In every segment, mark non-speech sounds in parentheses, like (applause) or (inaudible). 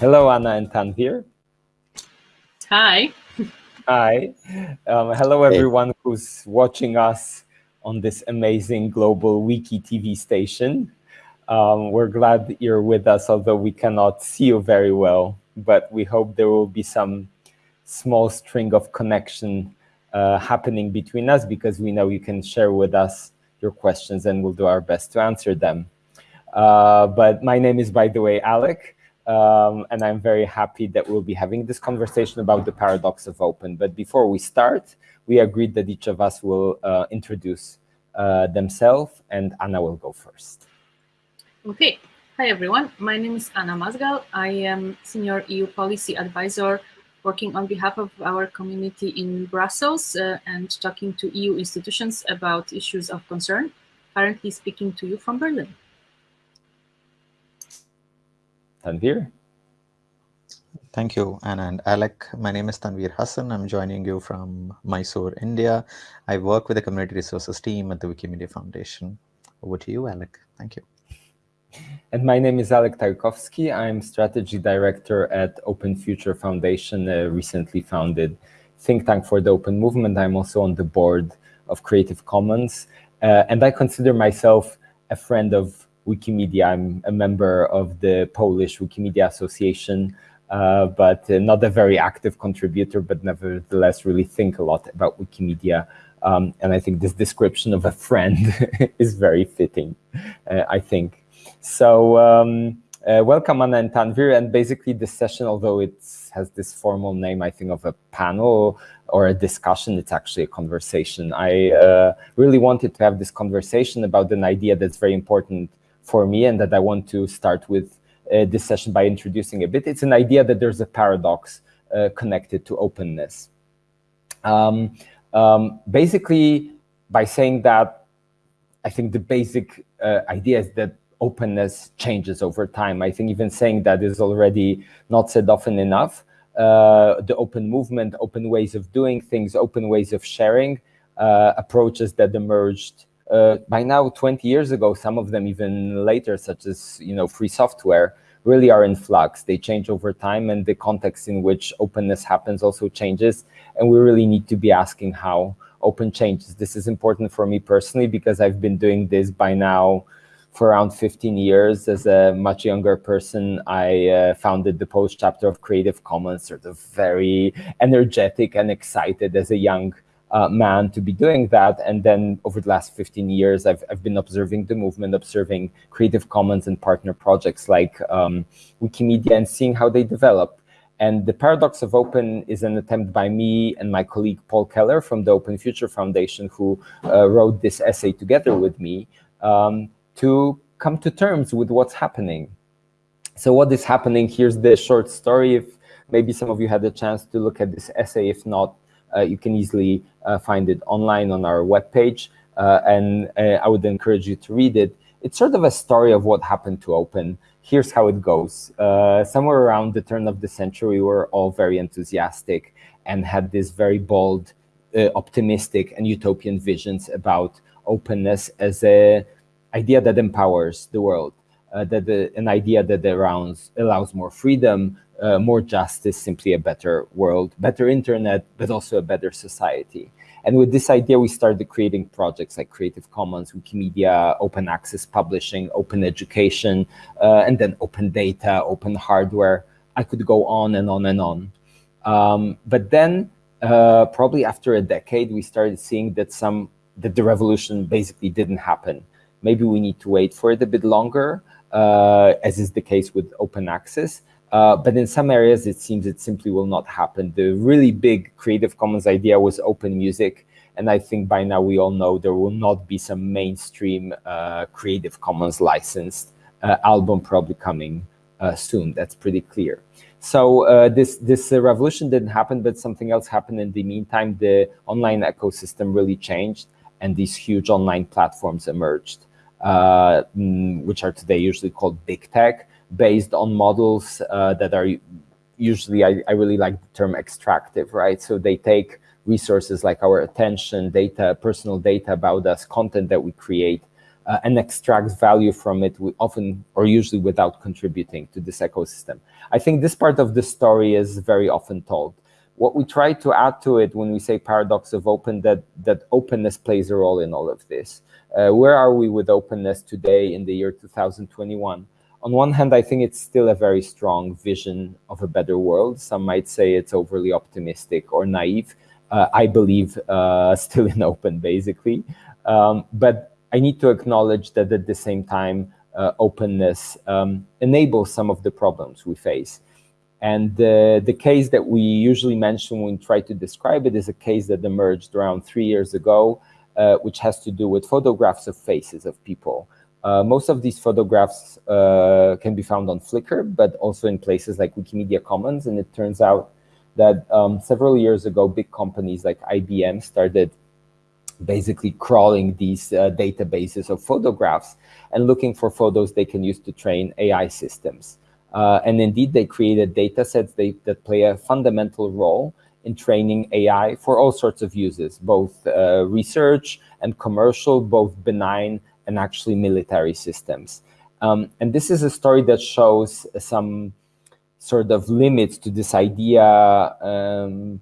Hello, Anna and Tanvir. Hi. Hi. Um, hello, everyone hey. who's watching us on this amazing global wiki TV station. Um, we're glad you're with us, although we cannot see you very well, but we hope there will be some small string of connection uh, happening between us because we know you can share with us your questions and we'll do our best to answer them. Uh, but my name is, by the way, Alec, um, and I'm very happy that we'll be having this conversation about the paradox of open. But before we start, we agreed that each of us will uh, introduce uh, themselves, and Anna will go first. Okay. Hi, everyone. My name is Anna Mazgal. I am Senior EU Policy Advisor working on behalf of our community in Brussels uh, and talking to EU institutions about issues of concern, currently speaking to you from Berlin. Tanvir. Thank you, Anna and Alec. My name is Tanvir Hassan. I'm joining you from Mysore, India. I work with the Community Resources team at the Wikimedia Foundation. Over to you, Alec. Thank you. And my name is Alek Tarkowski. I'm strategy director at Open Future Foundation, a recently founded think tank for the open movement. I'm also on the board of Creative Commons. Uh, and I consider myself a friend of Wikimedia. I'm a member of the Polish Wikimedia Association, uh, but uh, not a very active contributor, but nevertheless really think a lot about Wikimedia. Um, and I think this description of a friend (laughs) is very fitting, uh, I think. So um, uh, welcome Anna and Tanvir, and basically this session, although it has this formal name, I think of a panel or a discussion, it's actually a conversation. I uh, really wanted to have this conversation about an idea that's very important for me and that I want to start with uh, this session by introducing a bit. It's an idea that there's a paradox uh, connected to openness. Um, um, basically, by saying that, I think the basic uh, idea is that openness changes over time. I think even saying that is already not said often enough. Uh, the open movement, open ways of doing things, open ways of sharing, uh, approaches that emerged uh, by now 20 years ago, some of them even later, such as you know free software, really are in flux. They change over time and the context in which openness happens also changes. And we really need to be asking how open changes. This is important for me personally because I've been doing this by now for around 15 years. As a much younger person, I uh, founded the post chapter of Creative Commons, sort of very energetic and excited as a young uh, man to be doing that. And then over the last 15 years, I've, I've been observing the movement, observing Creative Commons and partner projects like um, Wikimedia and seeing how they develop. And the paradox of open is an attempt by me and my colleague Paul Keller from the Open Future Foundation, who uh, wrote this essay together with me, um, to come to terms with what's happening. So what is happening, here's the short story. If maybe some of you had the chance to look at this essay, if not, you can easily uh, find it online on our webpage. Uh, and I would encourage you to read it. It's sort of a story of what happened to Open. Here's how it goes. somewhere around the turn of the century, we were all very enthusiastic and had this very bold, optimistic and utopian visions about openness as a idea that empowers the world, uh, that the, an idea that allows, allows more freedom, uh, more justice, simply a better world, better internet, but also a better society. And with this idea, we started creating projects like Creative Commons, Wikimedia, open access publishing, open education, uh, and then open data, open hardware. I could go on and on and on. Um, but then, uh, probably after a decade, we started seeing that some that the revolution basically didn't happen. Maybe we need to wait for it a bit longer, uh, as is the case with open access. Uh, but in some areas, it seems it simply will not happen. The really big Creative Commons idea was open music. And I think by now we all know there will not be some mainstream uh, Creative Commons licensed uh, album probably coming uh, soon. That's pretty clear. So uh, this, this revolution didn't happen, but something else happened in the meantime. The online ecosystem really changed and these huge online platforms emerged. Uh, mm, which are today usually called big tech, based on models uh, that are usually, I, I really like the term extractive, right? So they take resources like our attention, data, personal data about us, content that we create, uh, and extracts value from it we often or usually without contributing to this ecosystem. I think this part of the story is very often told. What we try to add to it when we say paradox of open, that, that openness plays a role in all of this. Uh, where are we with openness today in the year 2021? On one hand, I think it's still a very strong vision of a better world. Some might say it's overly optimistic or naive. Uh, I believe uh, still (laughs) in open, basically. Um, but I need to acknowledge that at the same time, uh, openness um, enables some of the problems we face. And the case that we usually mention when we try to describe it is a case that emerged around three years ago, uh, which has to do with photographs of faces of people. Uh, most of these photographs uh, can be found on Flickr, but also in places like Wikimedia Commons. And it turns out that um, several years ago, big companies like IBM started basically crawling these uh, databases of photographs and looking for photos they can use to train AI systems. Uh, and indeed, they created data sets they, that play a fundamental role in training AI for all sorts of uses, both uh, research and commercial, both benign and actually military systems. Um, and this is a story that shows some sort of limits to this idea um,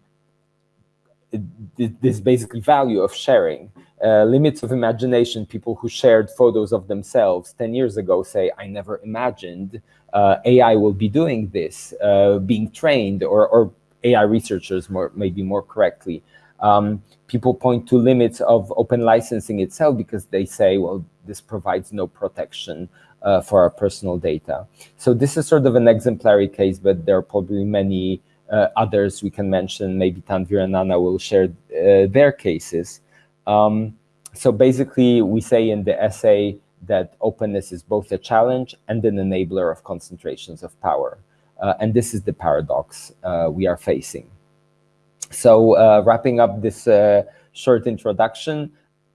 this basically value of sharing. Uh, limits of imagination, people who shared photos of themselves 10 years ago say, I never imagined uh, AI will be doing this, uh, being trained, or, or, AI researchers more, maybe more correctly. Um, people point to limits of open licensing itself because they say, well, this provides no protection uh, for our personal data. So this is sort of an exemplary case, but there are probably many uh, others we can mention, maybe Tanvir and Anna will share uh, their cases. Um, so basically, we say in the essay that openness is both a challenge and an enabler of concentrations of power. Uh, and this is the paradox uh, we are facing. So uh, wrapping up this short introduction,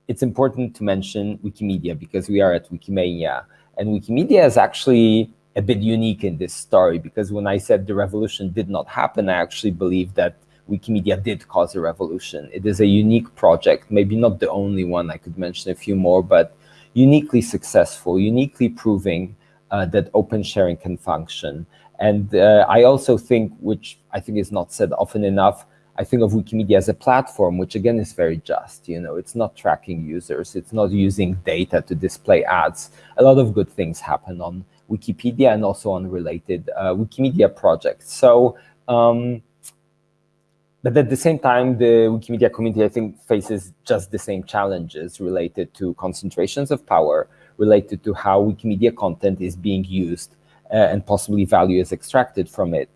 it's important to mention Wikimedia because we are at Wikimania. And Wikimedia is actually a bit unique in this story because when I said the revolution did not happen, I actually believe that Wikimedia did cause a revolution. It is a unique project, maybe not the only one, I could mention a few more, but uniquely successful, uniquely proving uh, that open sharing can function. And uh, I also think, which I think is not said often enough, I think of Wikimedia as a platform, which again is very just. You know, it's not tracking users, it's not using data to display ads. A lot of good things happen on Wikipedia and also on related uh, Wikimedia projects. So, um, but at the same time, the Wikimedia community, I think, faces just the same challenges related to concentrations of power, related to how Wikimedia content is being used and possibly value is extracted from it.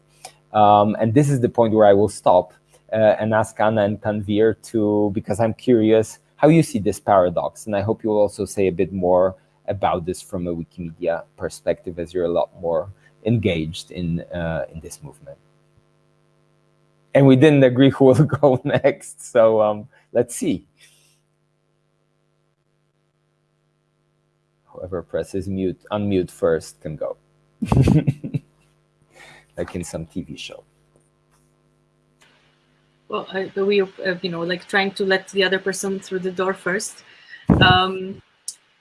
Um, and this is the point where I will stop uh, and ask Anna and Tanvir to, because I'm curious how you see this paradox. And I hope you'll also say a bit more about this from a Wikimedia perspective, as you're a lot more engaged in, uh, in this movement. And we didn't agree who will (laughs) go next, so um, let's see. Whoever presses mute, unmute first can go. (laughs) like in some TV show. Well, I, we, uh, you know, like trying to let the other person through the door first. Um,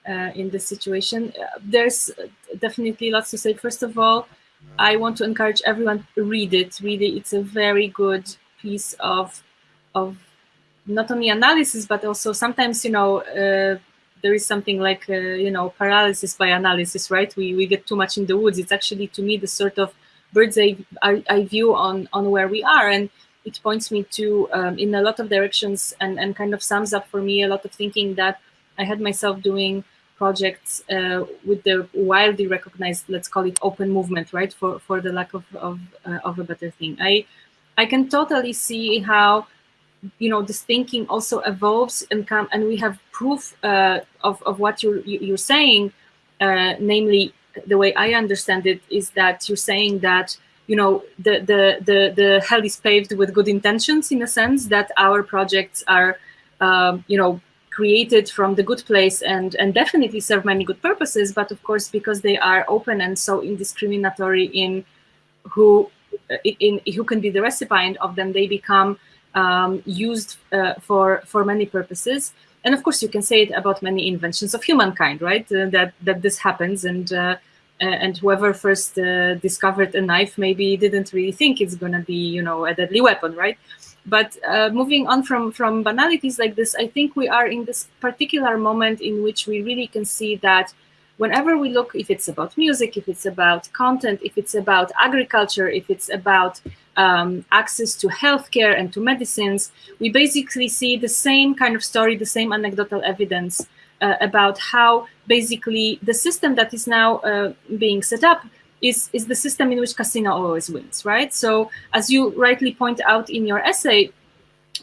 uh, in this situation. Uh, there's definitely lots to say. First of all, I want to encourage everyone to read it. Read it. It's a very good piece of of not only analysis but also sometimes you know uh, there is something like uh, you know paralysis by analysis, right? We we get too much in the woods. It's actually to me the sort of bird's eye, eye view on on where we are and it points me to um, in a lot of directions and, and kind of sums up for me a lot of thinking that I had myself doing projects uh, with the widely recognized, let's call it open movement, right? For, for the lack of, of, uh, of a better thing. I, I can totally see how, you know, this thinking also evolves and come, and we have proof uh, of, of what you're, you're saying, uh, namely the way I understand it is that you're saying that you know the, the the the hell is paved with good intentions in a sense that our projects are um, you know created from the good place and, and definitely serve many good purposes, but of course, because they are open and so indiscriminatory in who in, who can be the recipient of them, they become um, used uh, for for many purposes. and of course you can say it about many inventions of humankind, right? Uh, that that this happens, and uh, and whoever first uh, discovered a knife maybe didn't really think it's going to be, you know, a deadly weapon, right? But uh, moving on from, from banalities like this, I think we are in this particular moment in which we really can see that whenever we look, if it's about music, if it's about content, if it's about agriculture, if it's about um, access to healthcare and to medicines, we basically see the same kind of story, the same anecdotal evidence uh, about how basically the system that is now uh, being set up is, is the system in which casino always wins, right? So as you rightly point out in your essay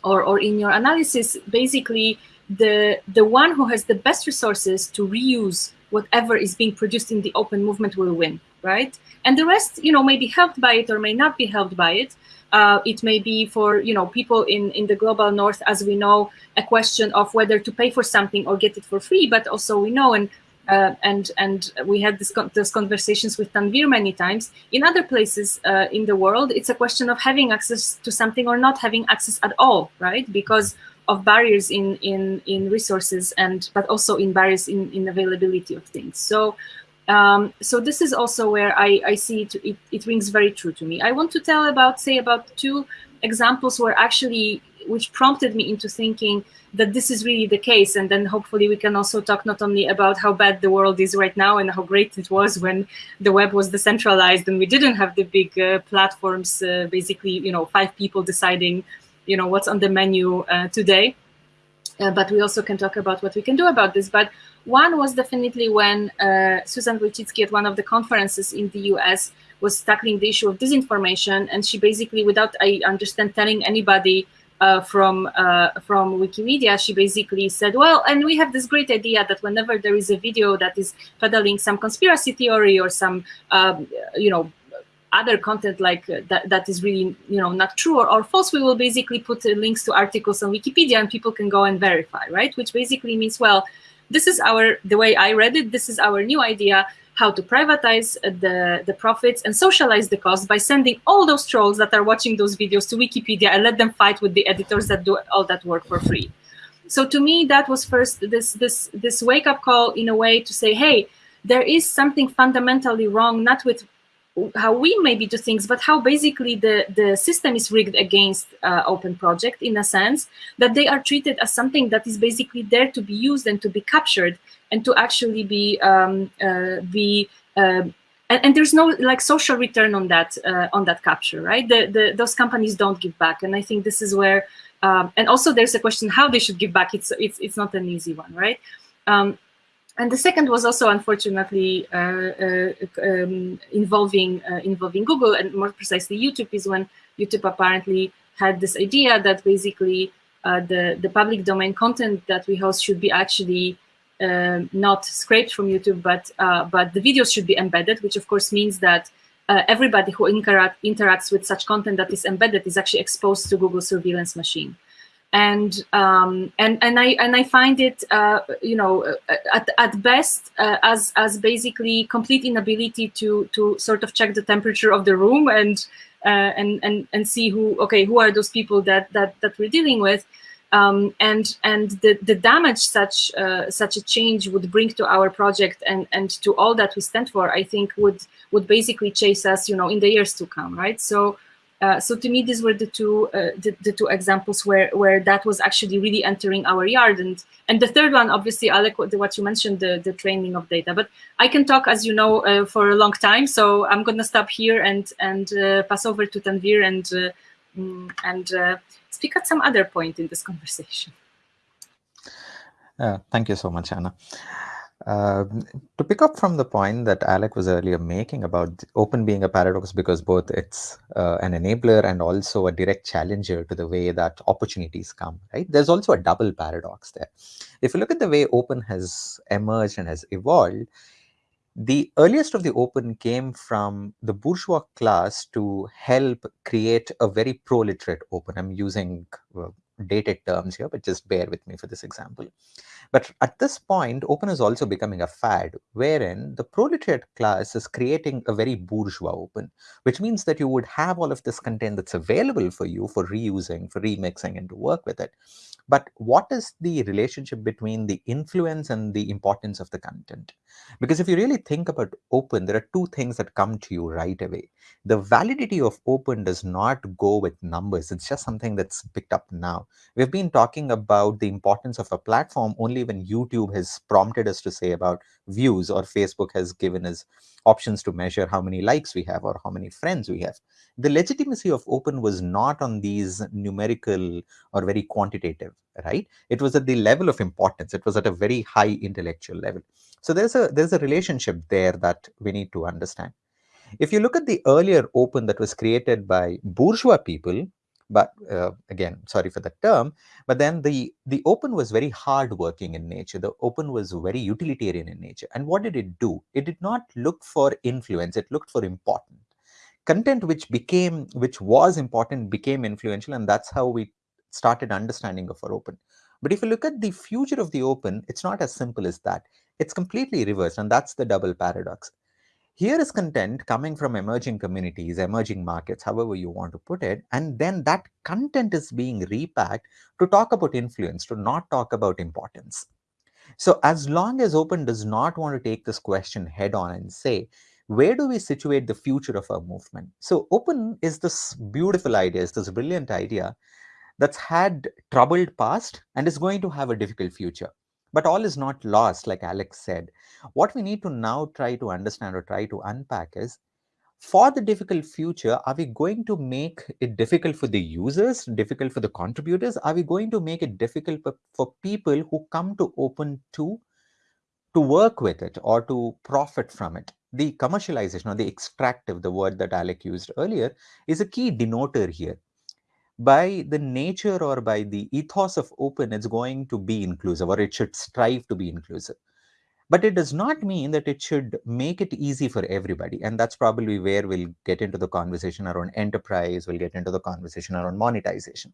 or, or in your analysis, basically the, the one who has the best resources to reuse whatever is being produced in the open movement will win, right? And the rest, you know, may be helped by it or may not be helped by it. Uh, it may be for, you know, people in, in the global north, as we know, a question of whether to pay for something or get it for free. But also we know, and uh, and and we had this, those conversations with Tanvir many times. In other places uh, in the world, it's a question of having access to something or not having access at all, right? Because of barriers in in in resources and but also in barriers in in availability of things. So. Um, so this is also where I, I see it, it, it rings very true to me. I want to tell about, say, about two examples where actually, which prompted me into thinking that this is really the case. And then hopefully we can also talk not only about how bad the world is right now and how great it was when the web was decentralized and we didn't have the big uh, platforms, uh, basically, you know, five people deciding, you know, what's on the menu uh, today. Uh, but we also can talk about what we can do about this. But one was definitely when uh, Susan Wojcicki at one of the conferences in the US was tackling the issue of disinformation. And she basically, without, I understand, telling anybody uh, from uh, from Wikimedia, she basically said, well, and we have this great idea that whenever there is a video that is peddling some conspiracy theory or some, um, you know, other content like uh, that, that is really, you know, not true or, or false, we will basically put uh, links to articles on Wikipedia and people can go and verify, right? Which basically means, well, this is our, the way I read it, this is our new idea how to privatize the, the profits and socialize the cost by sending all those trolls that are watching those videos to Wikipedia and let them fight with the editors that do all that work for free. So to me, that was first this, this, this wake up call in a way to say, hey, there is something fundamentally wrong, not with how we maybe do things, but how basically the, the system is rigged against uh, open project in a sense that they are treated as something that is basically there to be used and to be captured and to actually be um, uh, be uh, and, and, there's no like social return on that uh, on that capture, right? The, the those companies don't give back, and I think this is where um, and also there's a question how they should give back. It's it's it's not an easy one, right? Um, and the second was also unfortunately uh, uh, um, involving uh, involving Google and more precisely YouTube is when YouTube apparently had this idea that basically the the public domain content that we host should be actually uh, not scraped from YouTube, but uh, but the videos should be embedded, which of course means that uh, everybody who interact, interacts with such content that is embedded is actually exposed to Google surveillance machine. And um, and and I and I find it, uh, you know, uh, at, at best uh, as as basically complete inability to to sort of check the temperature of the room and and and and see who okay who are those people that that that we're dealing with um, and and the, the damage such uh, such a change would bring to our project and and to all that we stand for, I think would would basically chase us, you know, in the years to come, right? So. Uh, so to me, these were the two uh, the, the, two examples where where that was actually really entering our yard, and and the third one, obviously, Alec, what you mentioned, the the training of data. But I can talk, as you know, uh, for a long time, so I'm gonna stop here and and uh, pass over to Tanvir and uh, mm, and speak at some other point in this conversation. Thank you so much, Anna. Uh, to pick up from the point that Alec was earlier making about open being a paradox because both it's uh, an enabler and also a direct challenger to the way that opportunities come, right? There's also a double paradox there. If you look at the way open has emerged and has evolved, the earliest of the open came from the bourgeois class to help create a very proletariat open. I'm using uh, dated terms here, but just bear with me for this example. But at this point, open is also becoming a fad, wherein the proletariat class is creating a very bourgeois open, which means that you would have all of this content that's available for you for reusing, for remixing, and to work with it. But what is the relationship between the influence and the importance of the content? Because if you really think about open, there are two things that come to you right away. The validity of open does not go with numbers. It's just something that's picked up now. We've been talking about the importance of a platform only when YouTube has prompted us to say about views or Facebook has given us options to measure how many likes we have or how many friends we have. The legitimacy of open was not on these numerical or very quantitative, right? It was at the level of importance. It was at a very high intellectual level. So there's a there's a relationship there that we need to understand. If you look at the earlier open that was created by bourgeois people, but uh, again, sorry for the term, but then the, the open was very hard working in nature. The open was very utilitarian in nature. And what did it do? It did not look for influence, it looked for important. Content which became, which was important became influential and that's how we started understanding of our open. But if you look at the future of the open, it's not as simple as that. It's completely reversed and that's the double paradox. Here is content coming from emerging communities, emerging markets, however you want to put it. And then that content is being repacked to talk about influence, to not talk about importance. So as long as Open does not want to take this question head on and say, where do we situate the future of our movement? So Open is this beautiful idea, is this brilliant idea that's had troubled past and is going to have a difficult future. But all is not lost, like Alec said. What we need to now try to understand or try to unpack is, for the difficult future, are we going to make it difficult for the users, difficult for the contributors? Are we going to make it difficult for, people who come to open to, to work with it or to profit from it? The commercialization or the extractive, the word that Alec used earlier, is a key denoter here by the nature or by the ethos of open, it's going to be inclusive or it should strive to be inclusive. But it does not mean that it should make it easy for everybody. And that's probably where we'll get into the conversation around enterprise, we'll get into the conversation around monetization.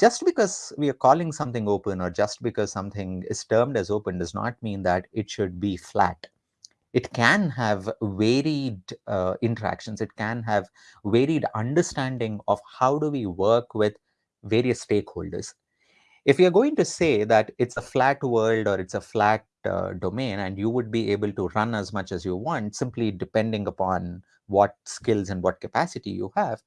Just because we are calling something open or just because something is termed as open does not mean that it should be flat it can have varied uh, interactions. It can have varied understanding of how do we work with various stakeholders. If you're going to say that it's a flat world or it's a flat uh, domain and you would be able to run as much as you want simply depending upon what skills and what capacity you have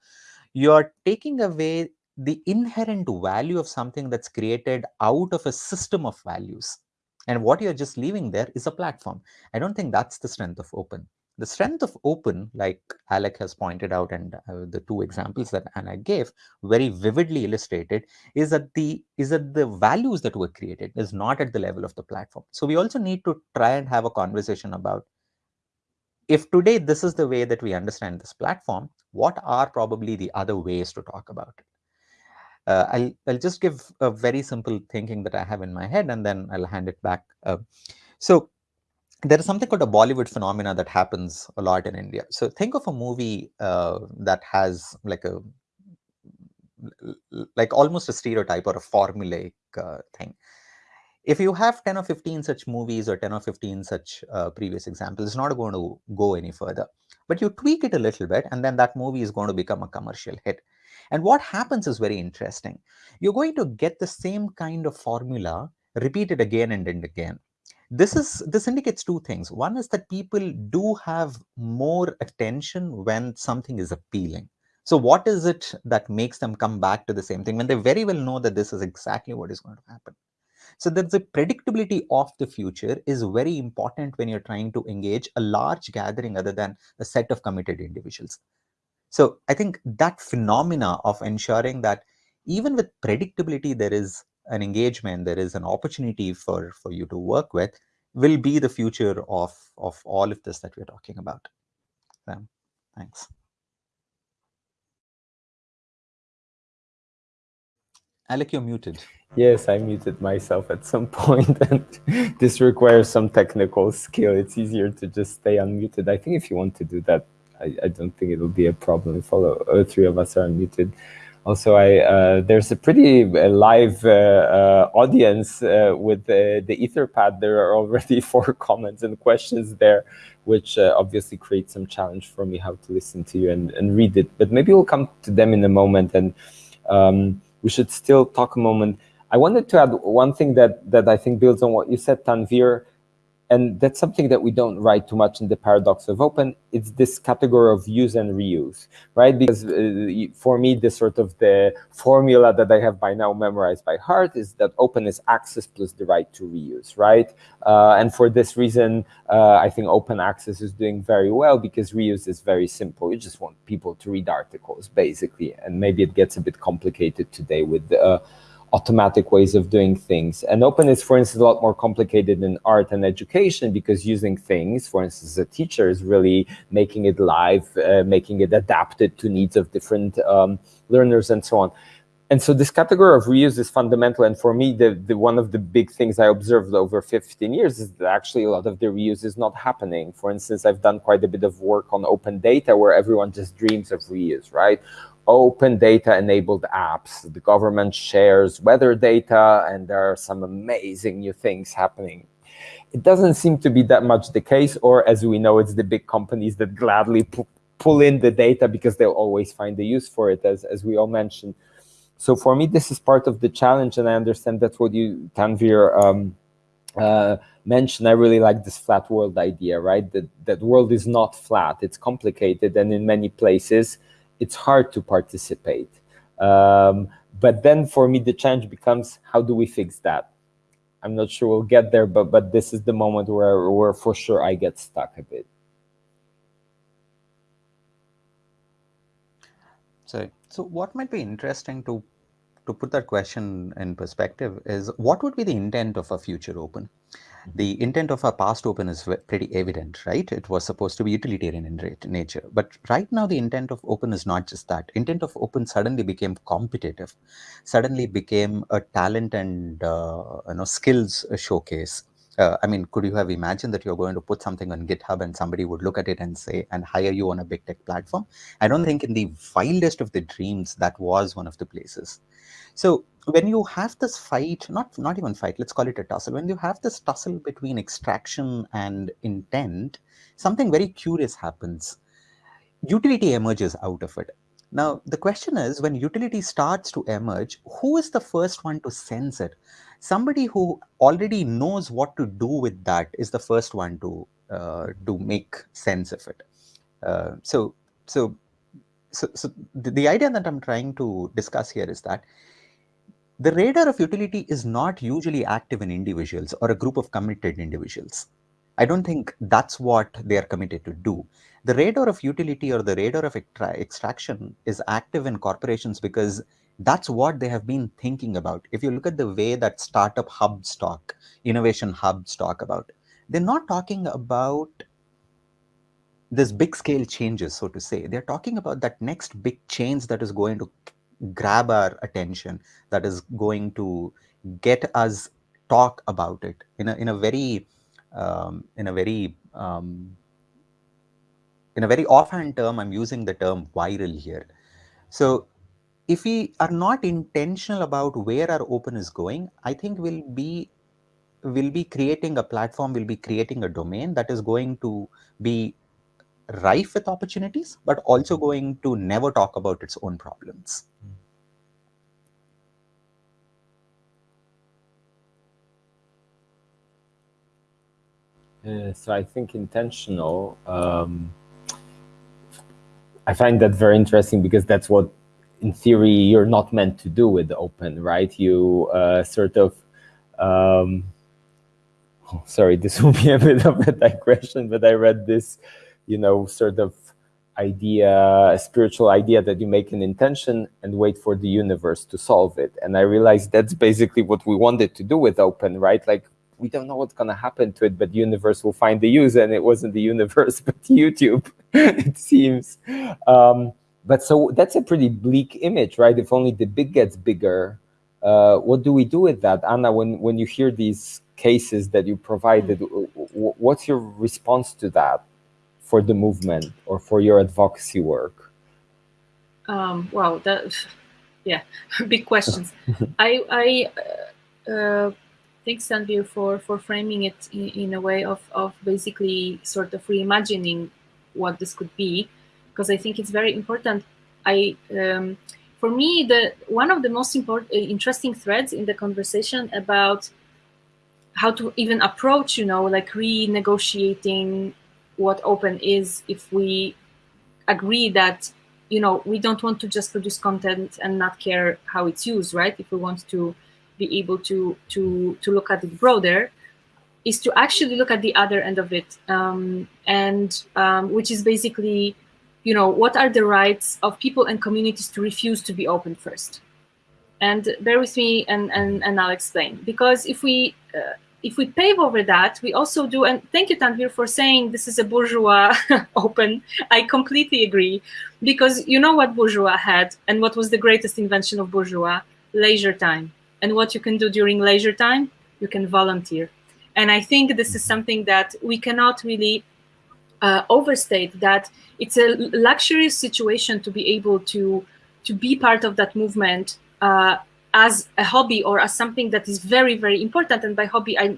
you're taking away the inherent value of something that's created out of a system of values and what you're just leaving there is a platform. I don't think that's the strength of open. The strength of open, like Alec has pointed out, and uh, the two examples that Anna gave very vividly illustrated, is that the is that the values that were created is not at the level of the platform. So we also need to try and have a conversation about if today this is the way that we understand this platform, what are probably the other ways to talk about it? Uh, I'll, I'll just give a very simple thinking that I have in my head and then I'll hand it back. Uh, so there is something called a Bollywood phenomena that happens a lot in India. So think of a movie uh, that has like a like almost a stereotype or a formulaic uh, thing. If you have 10 or 15 such movies or 10 or 15 such uh, previous examples, it's not going to go any further. But you tweak it a little bit and then that movie is going to become a commercial hit. And what happens is very interesting. You're going to get the same kind of formula repeated again and, and again. This is this indicates two things. One is that people do have more attention when something is appealing. So what is it that makes them come back to the same thing when they very well know that this is exactly what is going to happen? So that the predictability of the future is very important when you're trying to engage a large gathering other than a set of committed individuals. So I think that phenomena of ensuring that even with predictability, there is an engagement, there is an opportunity for, for you to work with, will be the future of, of all of this that we're talking about. Um, thanks. Alec, you're muted. Yes, I muted myself at some (laughs) point, and this requires some technical skill. It's easier to just stay unmuted. I think if you want to do that, I, I don't think it'll be a problem if all, all three of us are unmuted. Also, I uh, there's a pretty uh, live uh, uh, audience uh, with the, the Etherpad. There are already (laughs) four comments and questions there, which obviously creates some challenge for me how to listen to you and, and read it. But maybe we'll come to them in a moment, and um, we should still talk a moment I wanted to add one thing that, that I think builds on what you said, Tanvir, and that's something that we don't write too much in the paradox of open. It's this category of use and reuse right? Because uh, for me the sort of the formula that i have by now memorized by heart is that open is access plus the right to reuse right? Uh, and for this reason uh, i think open access is doing very well because reuse is very simple. You just want people to read articles basically. And maybe it gets a bit complicated today with uh, automatic ways of doing things. And open is, for instance, a lot more complicated in art and education because using things, for instance, a teacher is really making it live, uh, making it adapted to needs of different um, learners and so on. And so this category of reuse is fundamental. And for me, the, the one of the big things I observed over 15 years is that actually a lot of the reuse is not happening. For instance, I've done quite a bit of work on open data where everyone just dreams of reuse, right? Open data enabled apps. The government shares weather data and there are some amazing new things happening. It doesn't seem to be that much the case, or as we know, it's the big companies that gladly pull in the data because they'll always find the use for it, as, as we all mentioned. So for me, this is part of the challenge, and I understand that's what you, Tanvir, um, uh, mentioned. I really like this flat world idea, right? That, that world is not flat, it's complicated, and in many places, it's hard to participate. Um, but then for me, the challenge becomes how do we fix that? I'm not sure we'll get there, but but this is the moment where where for sure I get stuck a bit. So so what might be interesting to to put that question in perspective is what would be the intent of a future open? The intent of our past open is pretty evident, right? It was supposed to be utilitarian in nature. But right now, the intent of open is not just that. Intent of open suddenly became competitive, suddenly became a talent and uh, you know skills showcase. Uh, I mean, could you have imagined that you're going to put something on GitHub and somebody would look at it and say, and hire you on a big tech platform? I don't think in the wildest of the dreams that was one of the places. So when you have this fight, not, not even fight, let's call it a tussle, when you have this tussle between extraction and intent, something very curious happens. Utility emerges out of it. Now, the question is, when utility starts to emerge, who is the first one to sense it? Somebody who already knows what to do with that is the first one to, uh, to make sense of it. Uh, so, so, so, so the, the idea that I'm trying to discuss here is that the radar of utility is not usually active in individuals or a group of committed individuals. I don't think that's what they are committed to do. The radar of utility or the radar of extraction is active in corporations because that's what they have been thinking about. If you look at the way that startup hubs talk, innovation hubs talk about, they're not talking about this big scale changes, so to say. They're talking about that next big change that is going to grab our attention that is going to get us talk about it in a in a very um, in a very um, in a very offhand term i'm using the term viral here so if we are not intentional about where our open is going i think we'll be will be creating a platform will be creating a domain that is going to be rife with opportunities, but also going to never talk about its own problems. Uh, so I think intentional. Um, I find that very interesting because that's what, in theory, you're not meant to do with open, right? You uh, sort of um, oh, sorry, this will be a bit of a digression, but I read this you know, sort of idea, a spiritual idea that you make an intention and wait for the universe to solve it. And I realized that's basically what we wanted to do with open, right? Like we don't know what's going to happen to it, but the universe will find the use. And it wasn't the universe, (laughs) but YouTube, it seems. Um, but so that's a pretty bleak image, right? If only the big gets bigger, uh, what do we do with that? Anna, when, when you hear these cases that you provided, what's your response to that? for the movement or for your advocacy work? Um, wow, that yeah, (laughs) big questions. I I uh, uh, thanks Tanvir for for framing it in, in, a way of of basically sort of reimagining what this could be, because I think it's very important. I um, for me, the one of the most important, uh, interesting threads in the conversation about how to even approach, you know, like renegotiating what open is if we agree that, you know, we don't want to just produce content and not care how it's used, right? If we want to be able to to to look at it broader, is to actually look at the other end of it, um, and um, which is basically you know, what are the rights of people and communities to refuse to be open first? And bear with me, and and, and I'll explain. Because if we uh, if we pave over that, we also do. And thank you, Tanvir, for saying this is a bourgeois (laughs) open. I completely agree, because you know what bourgeois had, and what was the greatest invention of bourgeois? Leisure time. And what you can do during leisure time, you can volunteer. And I think this is something that we cannot really uh, overstate that it's a luxurious situation to be able to to be part of that movement uh, as a hobby or as something that is very very important. And by hobby i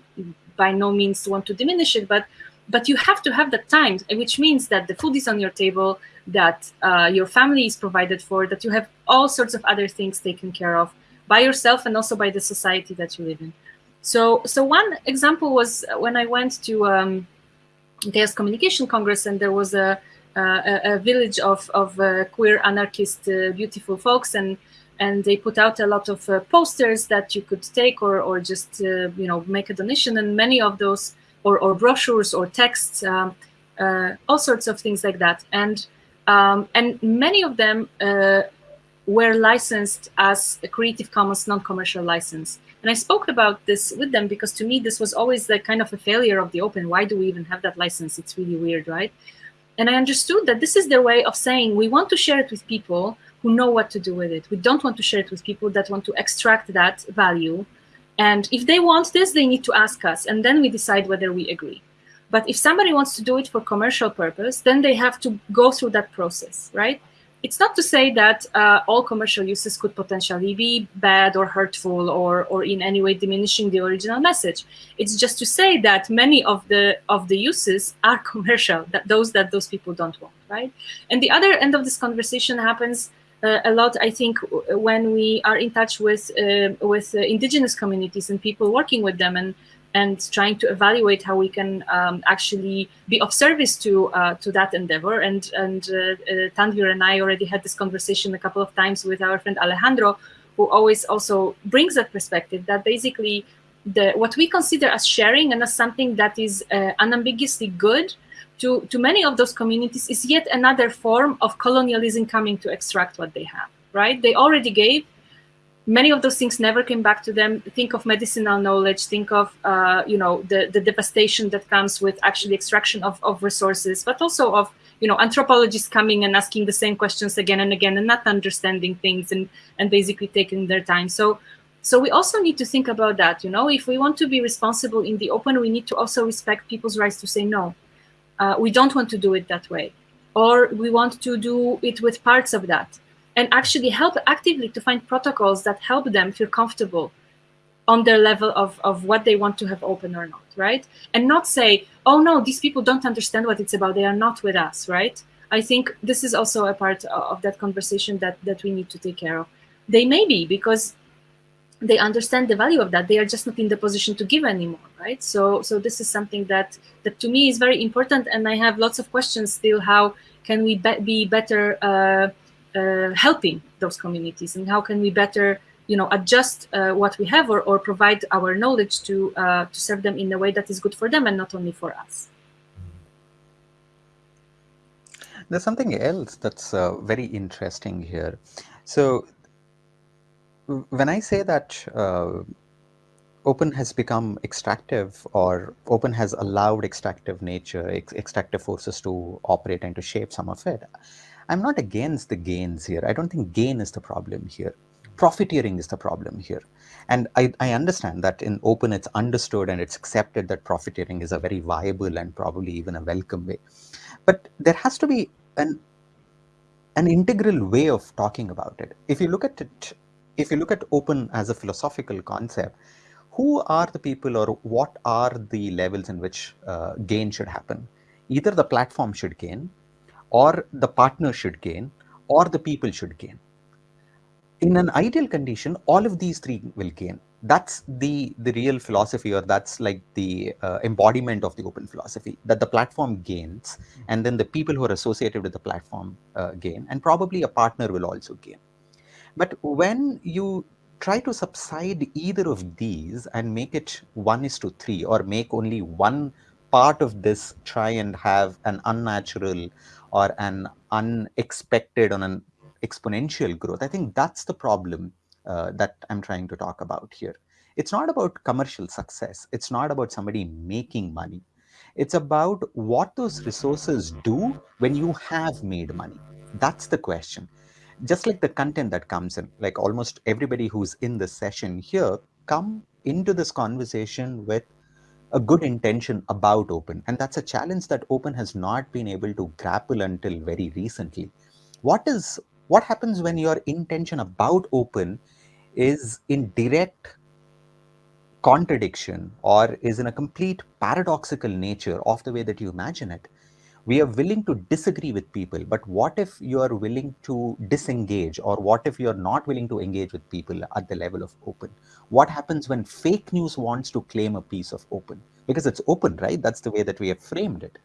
by no means want to diminish it but but you have to have that time which means that the food is on your table that uh, your family is provided for that you have all sorts of other things taken care of by yourself and also by the society that you live in. So so one example was when i went to um, Chaos Communication Congress, and there was a, a, a village of, of uh, queer anarchist uh, beautiful folks, and and they put out a lot of uh, posters that you could take or or just uh, you know make a donation, and many of those or, or brochures or texts, um, uh, all sorts of things like that, and um, and many of them uh, were licensed as a Creative Commons non-commercial license. And I spoke about this with them because to me, this was always the kind of a failure of the open. Why do we even have that license? It's really weird, right? And I understood that this is their way of saying we want to share it with people who know what to do with it. We don't want to share it with people that want to extract that value. And if they want this, they need to ask us, and then we decide whether we agree. But if somebody wants to do it for commercial purpose, then they have to go through that process, right? It's not to say that uh, all commercial uses could potentially be bad or hurtful or, or in any way diminishing the original message. It's just to say that many of the of the uses are (laughs) commercial, that those that those people don't want, right? And the other end of this conversation happens uh, a lot, I think, when we are in touch with uh, with indigenous communities and people working with them and and trying to evaluate how we can um, actually be of service to uh, to that endeavor. And and uh, uh, Tanvir and I already had this conversation a couple of times with our friend Alejandro, who always also brings that perspective that basically the what we consider as sharing and as something that is uh, unambiguously good to to many of those communities is yet another form of colonialism coming to extract what they have. Right? They already gave many of those things never came back to them. Think of medicinal knowledge. Think of uh, you know the the devastation that comes with actually extraction of of resources, but also of you know anthropologists coming and asking the same questions again and again and not understanding things and and basically taking their time. So. So we also need to think about that. You know, if we want to be responsible in the open, we need to also respect people's rights to say no. Uh, we don't want to do it that way, or we want to do it with parts of that and actually help actively to find protocols that help them feel comfortable on their level of, of what they want to have open or not, right? And not say, oh no, these people don't understand what it's about. They are not with us, right? I think this is also a part of that conversation that, that we need to take care of. They may be because they understand the value of that. They are just not in the position to give anymore, right? So, so this is something that that to me is very important, and I have lots of questions still. How can we be, be better uh, uh, helping those communities and how can we better you know adjust uh, what we have or, or provide our knowledge to uh, to serve them in a way that is good for them and not only for us. There's something else that's uh, very interesting here. So when i say that uh, open has become extractive or open has allowed extractive nature ex extractive forces to operate and to shape some of it I'm not against the gains here. I don't think gain is the problem here. Profiteering is the problem here. And I, I understand that in open it's understood and it's accepted that profiteering is a very viable and probably even a welcome way. But there has to be an an integral way of talking about it. If you look at it, if you look at open as a philosophical concept, who are the people or what are the levels in which uh, gain should happen? Either the platform should gain or the partner should gain or the people should gain. in an ideal condition, all of these three will gain. That's the, the real philosophy, or that's like the uh, embodiment of the open philosophy that the platform gains, and then the people who are associated with the platform uh, gain, and probably a partner will also gain. But when you try to subside either of these and make it one is to three, or make only one part of this try and have an unnatural or an unexpected on an exponential growth. I think that's the problem uh, that I'm trying to talk about here. It's not about commercial success. It's not about somebody making money. It's about what those resources do when you have made money. That's the question. Just like the content that comes in, like almost everybody who's in the session here come into this conversation with a good intention about open and that's a challenge that open has not been able to grapple until very recently. What is what happens when your intention about open is in direct contradiction or is in a complete paradoxical nature of the way that you imagine it we are willing to disagree with people but what if you are willing to disengage or what if you are not willing to engage with people at the level of open? What happens when fake news wants to claim a piece of open? Because it's open right? That's the way that we have framed it.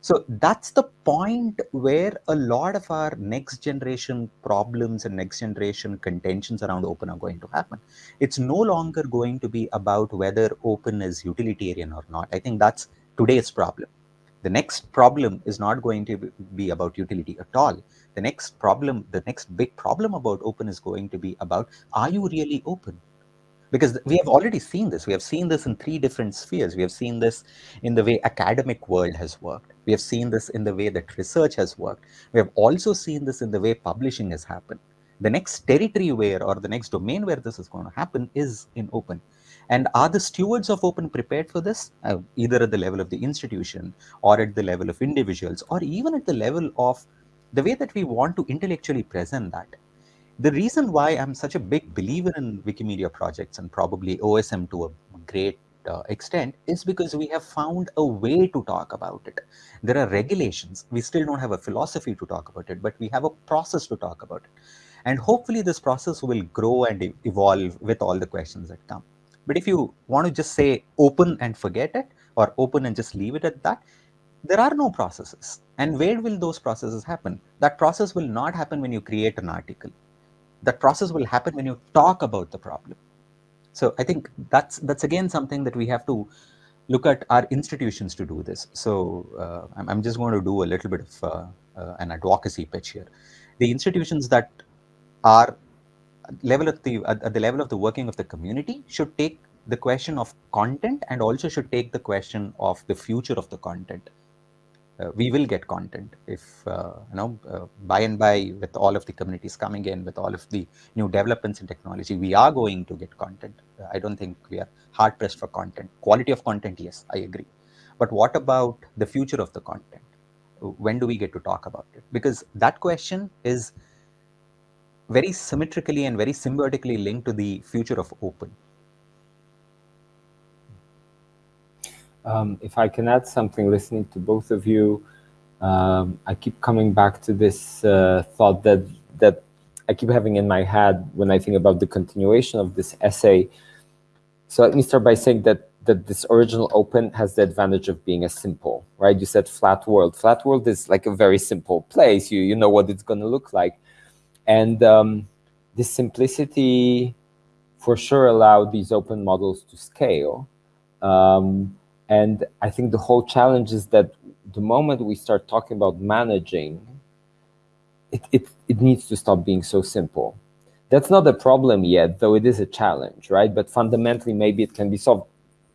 So that's the point where a lot of our next generation problems and next generation contentions around open are going to happen. It's no longer going to be about whether open is utilitarian or not. I think that's today's problem the next problem is not going to be about utility at all. The next problem the next big problem about open is going to be about are you really open? Because we have already seen this. We have seen this in three different spheres. We have seen this in the way academic world has worked. We have seen this in the way that research has worked. We have also seen this in the way publishing has happened. The next territory where or the next domain where this is going to happen is in open and are the stewards of open prepared for this uh, either at the level of the institution or at the level of individuals or even at the level of the way that we want to intellectually present that the reason why I'm such a big believer in Wikimedia projects and probably OSM to a great uh, extent is because we have found a way to talk about it. There are regulations. We still don't have a philosophy to talk about it, but we have a process to talk about it. And hopefully this process will grow and evolve with all the questions that come. But if you want to just say open and forget it or open and just leave it at that, there are no processes. And where will those processes happen? That process will not happen when you create an article that process will happen when you talk about the problem. So I think that's that's again something that we have to look at our institutions to do this. So uh, I'm, I'm, just going to do a little bit of uh, uh, an advocacy pitch here. The institutions that are level of the at the level of the working of the community should take the question of content and also should take the question of the future of the content. Uh, we will get content if uh, you know uh, by and by with all of the communities coming in with all of the new developments in technology we are going to get content. I don't think we are hard pressed for content. Quality of content yes i agree. But what about the future of the content? When do we get to talk about it? Because that question is very symmetrically and very symbiotically linked to the future of open Um, if I can add something, listening to both of you, um, I keep coming back to this uh, thought that that I keep having in my head when I think about the continuation of this essay. So let me start by saying that that this original open has the advantage of being a simple, right? You said flat world. Flat world is like a very simple place. You you know what it's going to look like, and um, this simplicity for sure allowed these open models to scale. Um, and I think the whole challenge is that the moment we start talking about managing, it, it, it needs to stop being so simple. That's not a problem yet, though it is a challenge, right? But fundamentally, maybe it can be solved.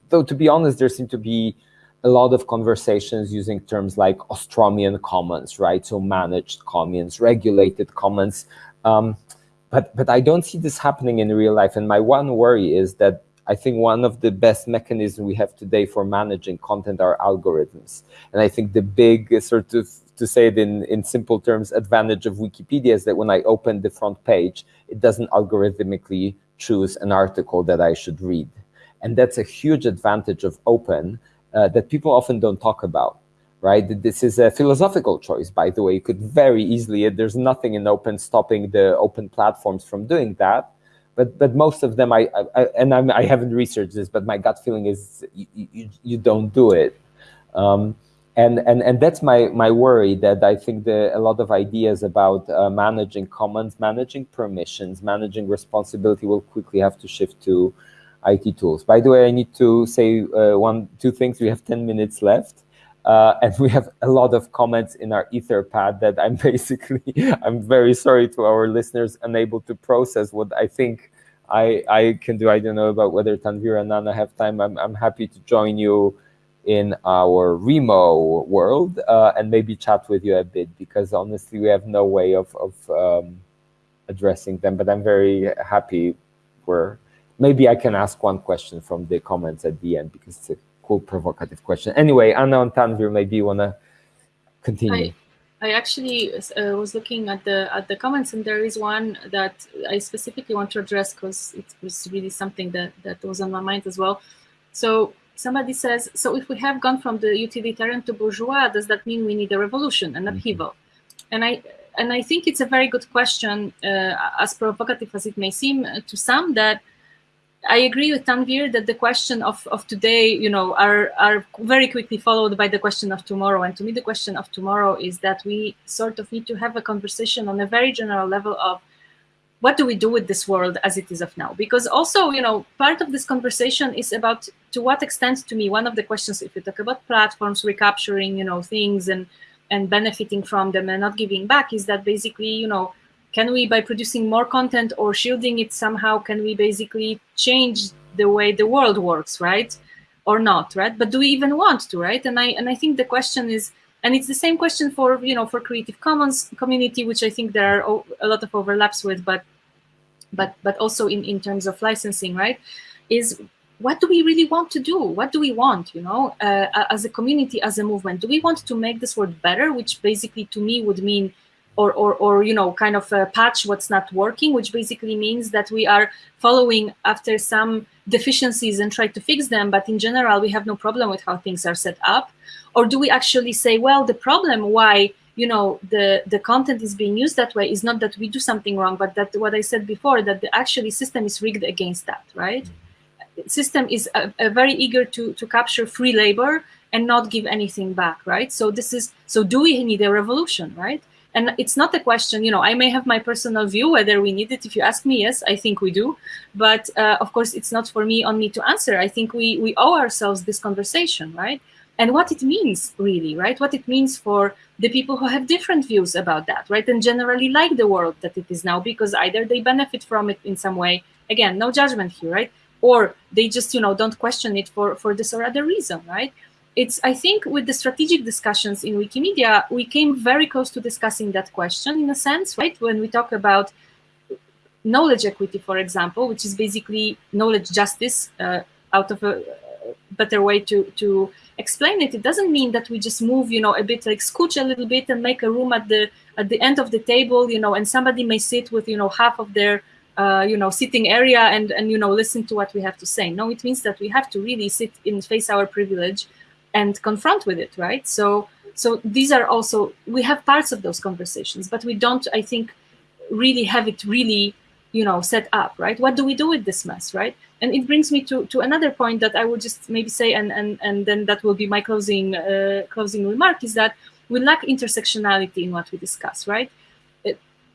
Though, to be honest, there seem to be a lot of conversations using terms like Ostromian commons, right? So managed commons, regulated commons. Um, but, but I don't see this happening in real life. And my one worry is that I think one of the best mechanisms we have today for managing content are algorithms. And I think the big sort of, to say it in, in simple terms, advantage of Wikipedia is that when I open the front page, it doesn't algorithmically choose an article that I should read. And that's a huge advantage of open uh, that people often don't talk about right? This is a philosophical choice, by the way. You could very easily, there's nothing in open stopping the open platforms from doing that. But, but most of them, I, I and I'm, I have not researched this, but my gut feeling is you, you, you don't do it. Um, and, and, and that's my, my worry that I think the, a lot of ideas about uh, managing commons, managing permissions, managing responsibility will quickly have to shift to IT tools. By the way, I need to say uh, one, two things. We have 10 minutes left. Uh, (laughs) and we have a lot of comments in our Etherpad that I'm (laughs) basically, I'm very sorry to our listeners, unable to process what I think I, I can do. I don't know about whether Tanvir and Anna have time. I'm, I'm happy to join you in our Remo world uh, and maybe chat with you a bit because honestly, we have no way of, of um, addressing them, but I'm very happy where maybe I can ask one question from the comments at the end because it's a cool provocative question. Anyway, Anna and Tanvir, maybe you want to continue. I, I actually uh, was looking at the at the comments, and there is one that I specifically want to address because it was really something that that was on my mind as well. So somebody says, so if we have gone from the utilitarian to bourgeois, does that mean we need a revolution, an mm-hmm. upheaval? Mm -hmm. And I and I think it's a very good question, uh, as provocative as it may seem to some, that I agree with Tanvir that the question of, of today, you know, are, are very quickly followed by the question of tomorrow. And to me, the question of tomorrow is that we sort of need to have a conversation on a very general level of what do we do with this world as it is of now? Because also, you know, part of this conversation is about to what extent, to me, one of the questions, if you talk about platforms recapturing, you know, things and and benefiting from them and not giving back, is that basically, you know, can we, by producing more content or shielding it somehow, can we basically change the way the world works, right? Or not, right? But do we even want to, right? And I and I think the question is, and it's the same question for you know for Creative Commons community, which I think there are a lot of overlaps with, but but but also in in terms of licensing, right? Is what do we really want to do? What do we want, you know, uh, as a community, as a movement? Do we want to make this world better, which basically to me would mean or, or, or you know, kind of patch what's not working, which basically means that we are following after some deficiencies and try to fix them. But in general, we have no problem with how things are set up. Or do we actually say, well, the problem why you know the the content is being used that way is not that we do something wrong, but that what I said before that the actually system is rigged against that, right? Mm-hmm. System is a, a very eager to to capture free labor and not give anything back, right? So this is so do we need a revolution, right? And it's not a question, you know, I may have my personal view whether we need it. If you ask me, yes, I think we do. But uh, of course, it's not for me on me to answer. I think we, we owe ourselves this conversation, right? And what it means really, right? What it means for the people who have different views about that, right? And generally like the world that it is now because either they benefit from it in some way, again, no judgment here, right? Or they just, you know, don't question it for, for this or other reason, right? It's I think with the strategic discussions in Wikimedia, we came very close to discussing that question in a sense, right? When we talk about knowledge equity, for example, which is basically knowledge justice uh, out of a better way to to explain it. It doesn't mean that we just move, you know, a bit like scooch a little bit and make a room at the at the end of the table, you know, and somebody may sit with, you know, half of their uh, you know, sitting area and, and, you know, listen to what we have to say. No, it means that we have to really sit in face our privilege and confront with it, right? So, so these are also we have parts of those conversations, but we don't, I think, really have it really, you know, set up, right? What do we do with this mess, right? And it brings me to to another point that I will just maybe say, and and and then that will be my closing uh, closing remark is that we lack intersectionality in what we discuss, right?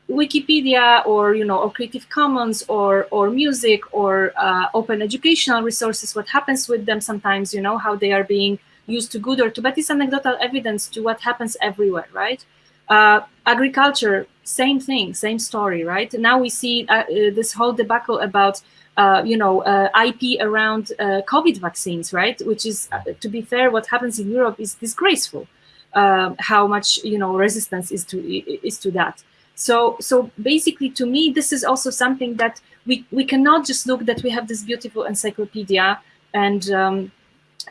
Wikipedia or you know or Creative Commons or or music or uh, open educational resources, what happens with them sometimes, you know, how they are being used to good or to bad is anecdotal evidence to what happens everywhere, right? Uh, agriculture, same thing, same story, right? Now we see uh, uh this whole debacle about, uh, you know, uh, IP around uh, COVID vaccines, right? Which is, to be fair, what happens in Europe is disgraceful. how much you know resistance is to is to that. So so basically, to me, this is also something that we we cannot just look that we have this beautiful encyclopedia and um,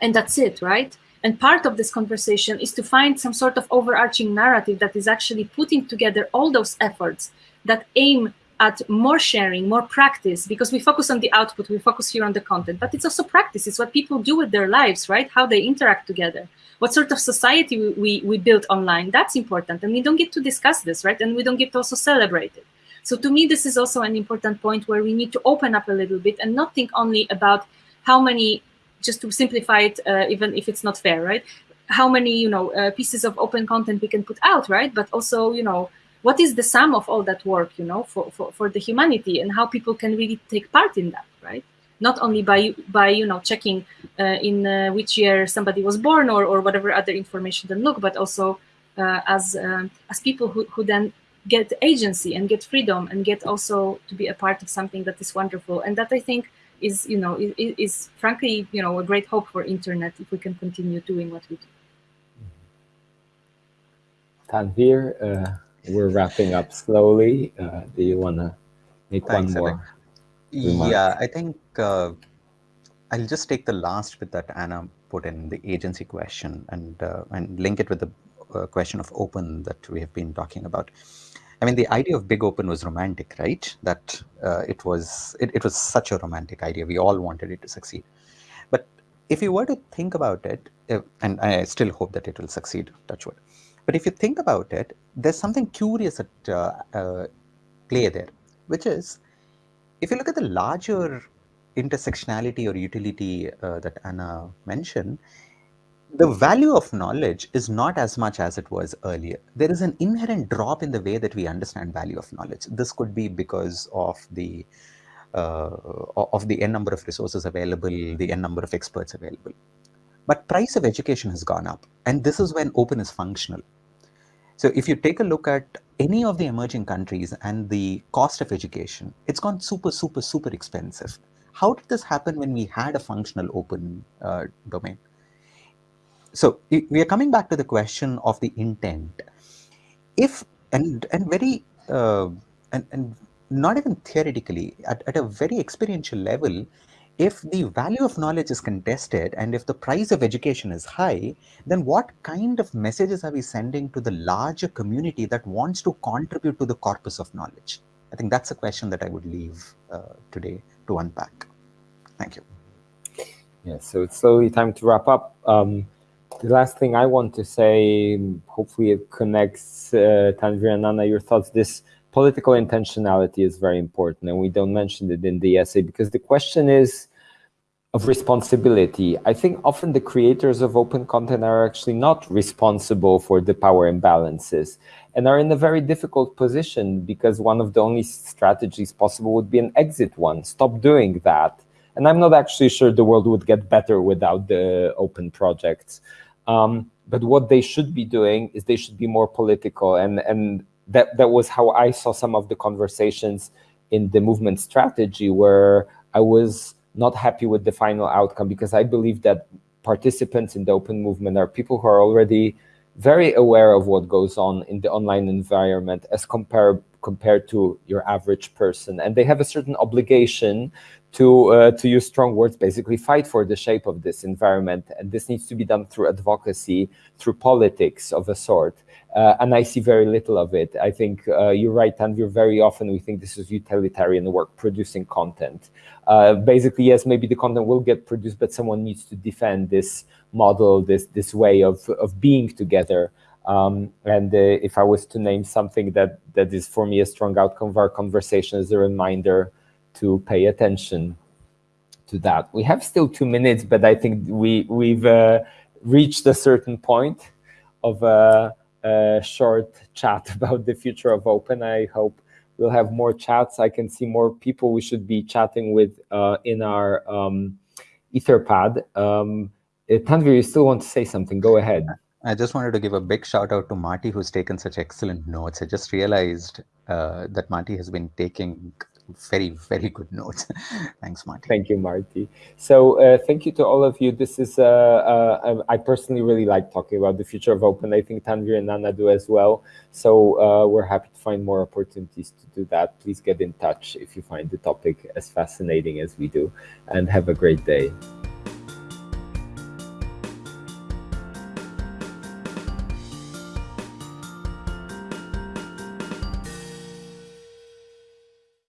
and that's it, right? And part of this conversation is to find some sort of overarching narrative that is actually putting together all those efforts that aim at more sharing, more practice, because we focus on the output, we focus here on the content, but it's also practice. It's what people do with their lives, right? How they interact together. What sort of society we, we, we build online, that's important. And we don't get to discuss this, right? And we don't get to also celebrate it. So to me, this is also an important point where we need to open up a little bit and not think only about how many, just to simplify it, uh, even if it's not fair, right? How many, you know, uh, pieces of open content we can put out, right? But also, you know, what is the sum of all that work, you know, for, for, for the humanity and how people can really take part in that, right? Not only by, by you know, checking uh, in uh, which year somebody was born or, or whatever other information then look, but also uh, as, uh, as people who, who then get agency and get freedom and get also to be a part of something that is wonderful. And that I think is, you know, is, is frankly, you know, a great hope for internet if we can continue doing what we do. Tanvir, uh, we're wrapping up slowly. Uh, do you want to make Thanks, one more? Remark? Yeah, I think uh, I'll just take the last bit that Anna put in the agency question and uh, and link it with the uh, question of open that we have been talking about. I mean, the idea of big open was romantic, right? That uh, it was it, it was such a romantic idea. We all wanted it to succeed. But if you were to think about it, if, and I still hope that it will succeed, touch wood. But if you think about it, there's something curious at uh, uh, play there, which is if you look at the larger intersectionality or utility uh, that Anna mentioned, the value of knowledge is not as much as it was earlier. There is an inherent drop in the way that we understand value of knowledge. This could be because of the uh, of the n number of resources available, the n number of experts available. But price of education has gone up, and this is when open is functional. So if you take a look at any of the emerging countries and the cost of education, it's gone super, super, super expensive. How did this happen when we had a functional open uh, domain? So we are coming back to the question of the intent. If, and, and very, uh, and, and not even theoretically, at, at a very experiential level, if the value of knowledge is contested and if the price of education is high, then what kind of messages are we sending to the larger community that wants to contribute to the corpus of knowledge? I think that's a question that I would leave uh, today to unpack. Thank you. Yeah, so it's slowly time to wrap up. Um, the last thing I want to say, hopefully it connects, uh, Tanvir and Anna, your thoughts, this political intentionality is very important, and we don't mention it in the essay because the question is of responsibility. I think often the creators of open content are actually not responsible for the power imbalances and are in a very difficult position because one of the only strategies possible would be an exit one. Stop doing that. And I'm not actually sure the world would get better without the open projects. Um, but what they should be doing is they should be more political. And, and that that was how I saw some of the conversations in the movement strategy where I was not happy with the final outcome because I believe that participants in the open movement are people who are already very aware of what goes on in the online environment as compared compared to your average person. And they have a certain obligation to uh, to use strong words basically fight for the shape of this environment and this needs to be done through advocacy through politics of a sort uh, and I see very little of it. I think uh, you're right, Tanvir. Very often we think this is utilitarian work, producing content. Uh, basically, yes, maybe the content will get produced, but someone needs to defend this model, this this way of of being together. Um, and uh, if I was to name something that that is for me a strong outcome of our conversation, is a reminder to pay attention to that. We have still two minutes, but I think we we've uh, reached a certain point of uh, a short chat (laughs) about the future of open. I hope we'll have more chats. I can see more people we should be chatting with uh, in our um, Etherpad. Um, uh, Tanvir, you still want to say something? Go ahead. I just wanted to give a big shout out to Marty, who's taken such excellent notes. I just realized uh, that Marty has been taking very, very good notes. (laughs) Thanks, Marty. Thank you, Marty. So uh, thank you to all of you. This is, uh, uh, I personally really like talking about the future of open. I think Tanvir and Anna do as well. So uh, we're happy to find more opportunities to do that. Please get in touch if you find the topic as fascinating as we do and have a great day.